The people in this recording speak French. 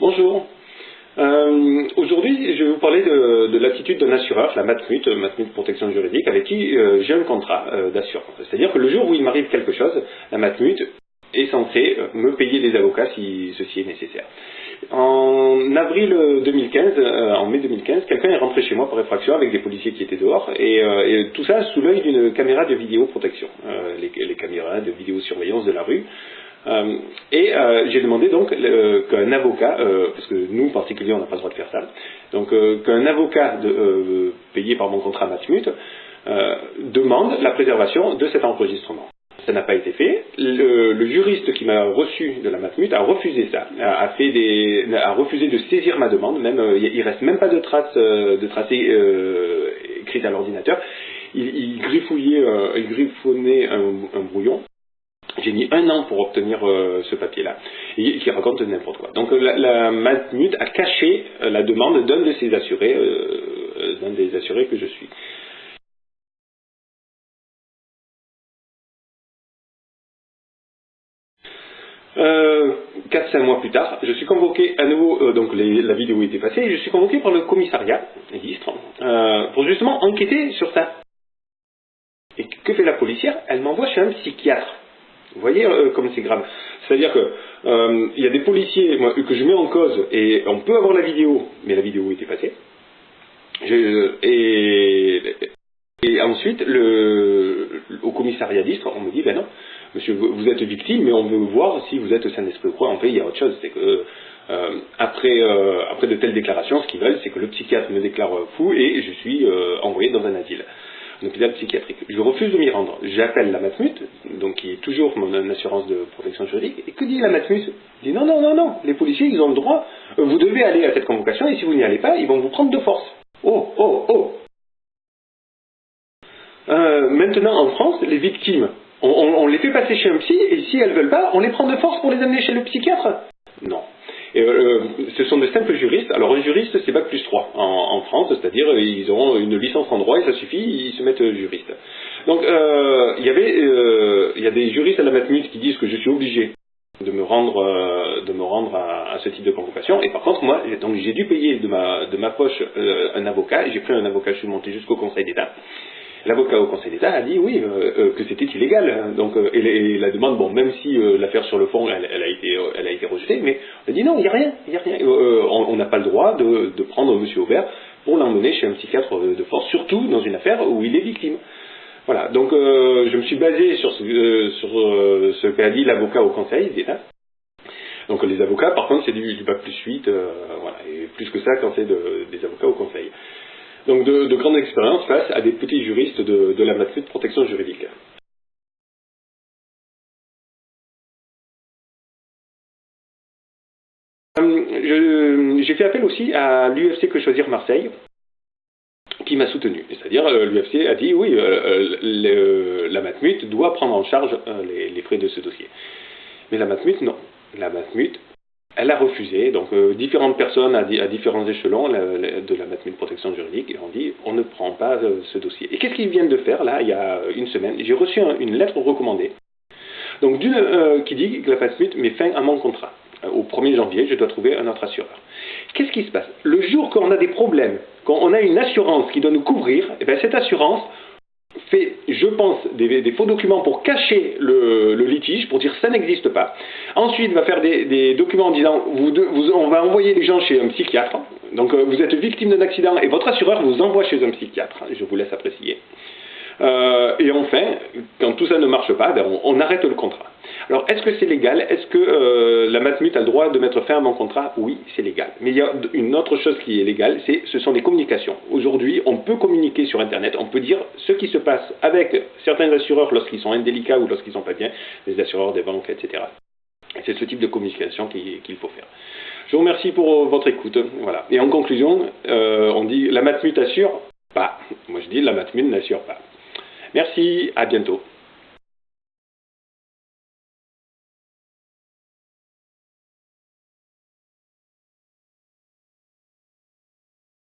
Bonjour. Euh, Aujourd'hui, je vais vous parler de, de l'attitude d'un assureur, la Matmut, Matmut Protection Juridique, avec qui euh, j'ai un contrat euh, d'assurance. C'est-à-dire que le jour où il m'arrive quelque chose, la Matmut est censée euh, me payer des avocats si ceci est nécessaire. En avril 2015, euh, en mai 2015, quelqu'un est rentré chez moi par effraction avec des policiers qui étaient dehors, et, euh, tout ça sous l'œil d'une caméra de vidéoprotection, euh, les, les caméras de vidéosurveillance de la rue. Euh, et euh, j'ai demandé donc euh, qu'un avocat, euh, parce que nous en particulier on n'a pas le droit de faire ça, donc euh, qu'un avocat de, payé par mon contrat Matmut demande la préservation de cet enregistrement. Ça n'a pas été fait. Le, le juriste qui m'a reçu de la Matmut a refusé ça, a, fait des, a refusé de saisir ma demande. Même il reste même pas de traces de tracé écrites à l'ordinateur. Il, il griffouillait, il griffonnait un, un brouillon. J'ai mis un an pour obtenir euh, ce papier-là, qui raconte n'importe quoi. Donc la, la a caché euh, la demande d'un de ses assurés, euh, d'un des assurés que je suis. Euh, 4-5 mois plus tard, je suis convoqué à nouveau, donc les- la vidéo était passée, je suis convoqué par le commissariat, l'Istre, pour justement enquêter sur ça. Et que fait la policière? Elle m'envoie chez un psychiatre. Vous voyez euh, comme c'est grave. C'est-à-dire que euh, il y a des policiers que je mets en cause et on peut avoir la vidéo, mais la vidéo était passée. Je- et, et ensuite, au commissariat d'Istre, on me dit ben non, monsieur, vous, êtes victime, mais on veut voir si vous êtes sain d'esprit ou quoi. En fait, il y a autre chose, c'est que euh, après, euh, après de telles déclarations, ce qu'ils veulent, c'est que le psychiatre me déclare fou et je suis euh, envoyé dans un asile psychiatrique. Je refuse de m'y rendre. J'appelle la Matmut, donc qui est toujours mon assurance de protection juridique, et que dit la Matmut? Il dit non, non, non, non, les policiers, ils ont le droit, vous devez aller à cette convocation, et si vous n'y allez pas, ils vont vous prendre de force. Oh, oh, oh Euh, Maintenant, en France, les victimes, on, on- on les fait passer chez un psy, et si elles veulent pas, on les prend de force pour les amener chez le psychiatre Non. Et euh, ce sont de simples juristes. Alors un juriste, c'est Bac plus 3 en, en France, c'est-à-dire euh, ils auront une licence en droit et ça suffit, ils se mettent euh, juristes. Donc euh, il y avait, euh, il y a des juristes à la Matmut qui disent que je suis obligé de me rendre, euh, de me rendre à, à ce type de convocation. Et par contre, moi, donc j'ai dû payer de ma, de ma poche un avocat. J'ai pris un avocat, je suis monté jusqu'au Conseil d'État. L'avocat au Conseil d'État a dit oui euh, euh, que c'était illégal. Donc euh, et, la- demande, bon, même si l'affaire sur le fond, elle, a été, rejetée, mais on a dit non, il n'y a rien, il a rien. On n'a pas le droit de, prendre Monsieur Aubert pour l'emmener chez un psychiatre de force, surtout dans une affaire où il est victime. Voilà. Donc je me suis basé sur ce, qu'a dit l'avocat au Conseil d'État. Donc les avocats, par contre, c'est du, du plus 8, euh, voilà, et plus que ça quand c'est de- des avocats au Conseil. Donc de, de grandes expériences face à des petits juristes de, la matière de protection juridique. Je- J'ai fait appel aussi à l'UFC Que Choisir Marseille, qui m'a soutenu. C'est-à-dire, euh, l'UFC a dit oui, euh, euh, la Matmut doit prendre en charge euh, les, les frais de ce dossier. Mais la Matmut, non. La Matmut, elle a refusé. Donc, euh, différentes personnes à, di- à différents échelons la- la- de la Matmut Protection Juridique ont dit on ne prend pas euh, ce dossier. Et qu'est-ce qu'ils viennent de faire là, il y a une semaine? J'ai reçu un- une lettre recommandée. Donc, euh, qui dit que la Matmut met fin à mon contrat. Euh, Au 1er janvier, je dois trouver un autre assureur. Qu'est-ce qui se passe? Le jour qu'on a des problèmes, quand on a une assurance qui doit nous couvrir, eh bien, cette assurance fait, je pense, des, faux documents pour cacher le, litige, pour dire ça n'existe pas. Ensuite, va faire des, documents en disant vous, on va envoyer les gens chez un psychiatre. Donc, euh, vous êtes victime d'un accident et votre assureur vous envoie chez un psychiatre. Je vous laisse apprécier. Euh, et enfin, quand tout ça ne marche pas, ben, on arrête le contrat. Alors, est-ce que c'est légal? Est-ce que euh, la Matmut a le droit de mettre fin à mon contrat? Oui, c'est légal. Mais il y a une autre chose qui est légale, c'est ce sont des communications. Aujourd'hui, on peut communiquer sur Internet, on peut dire ce qui se passe avec certains assureurs lorsqu'ils sont indélicats ou lorsqu'ils sont pas bien, les assureurs des banques, etc. Et C'est ce type de communication qui- qu'il faut faire. Je vous remercie pour euh, votre écoute. Voilà. Et en conclusion, euh, on dit la Matmut assure pas. Moi je dis la Matmut n'assure pas. Merci, à bientôt.